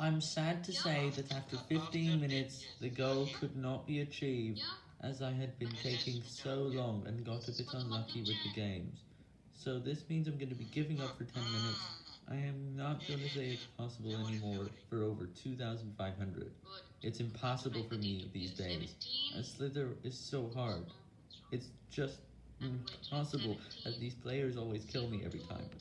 I'm sad to say that after 15 minutes, the goal could not be achieved, as I had been taking so long and got a bit unlucky with the games. So this means I'm going to be giving up for 10 minutes. I am not going to say it's possible anymore for over 2,500. It's impossible for me these days. A slither is so hard. It's just impossible, as these players always kill me every time.